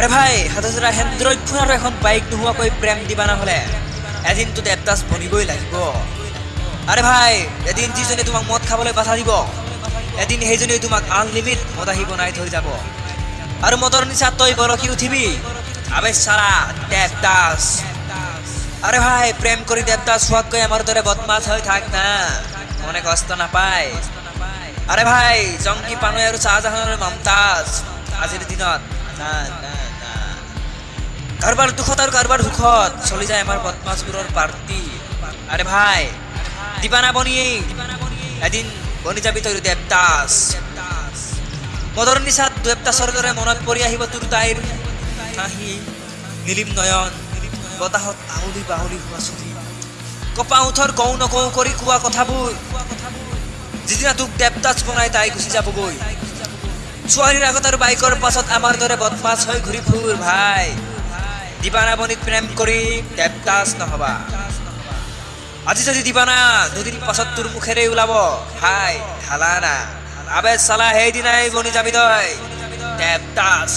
আরে ভাই হাতৰা Android phone আৰু এখন বাইক নোহোৱাকৈ প্ৰেম দিবানা হ'লে এদিনতো দেৱদাস বনিবই লাগিব। আৰে ভাই, এদিন যিজনে তোমাক মদ খাবলৈ বাধা দিব, এদিন সেইজনে তোমাক আনলিমিট মদাহী বনাই থৈ যাব। আৰু মদৰ নিচাত তই বৰশী উঠিবি। আবে চাৰা, দেৱদাস। আরে ভাই প্রেম কৰি দেৱদাস হোৱাতকৈ আমাৰ দৰে বদমাছ হৈ থাক না। মনে কষ্ট নাপায়। আরে ভাই, জংকি পানৈ আৰু চাহজাহানৰ মমতাজ, আজিৰ দিনত না না না কাৰোবাৰ দুখত আৰু কাৰোবাৰ সুখত চলি যায় আমাৰ বদমাছবোৰৰ পাৰ্টি। আরে ভাই, দিবানা বনি এদিন বনি যাবি তই দেৱদাস। মদৰ নিচাত দেৱদাসৰ দৰে মনত পৰি আহিব তোৰ তাইৰ। হাঁহি নীলিম নয়ন, বতাহত আউলি বাউলি হোৱা চুলি। কপা উঠৰ কওঁ নকওঁ কৰি কোৱা কথাবোৰ। যিদিনা তোক দেৱদাস বনাই তাই গুচি যাবগৈ। ছোৱালীৰ আগত আৰু বাইকৰ পাছত আমাৰ দৰে বদমাছ হৈ ঘূৰি ফুৰ ভাই। দিবানা বনিত প্ৰেম কৰি দেৱদাস নহবা। আজি যদি দিবানা দুদিন পাছত তোৰ মুখেৰে ওলাব হাই ঢালানা। আবে চালা, সেইদিনাই বনি যাবি তই। দেৱদাস।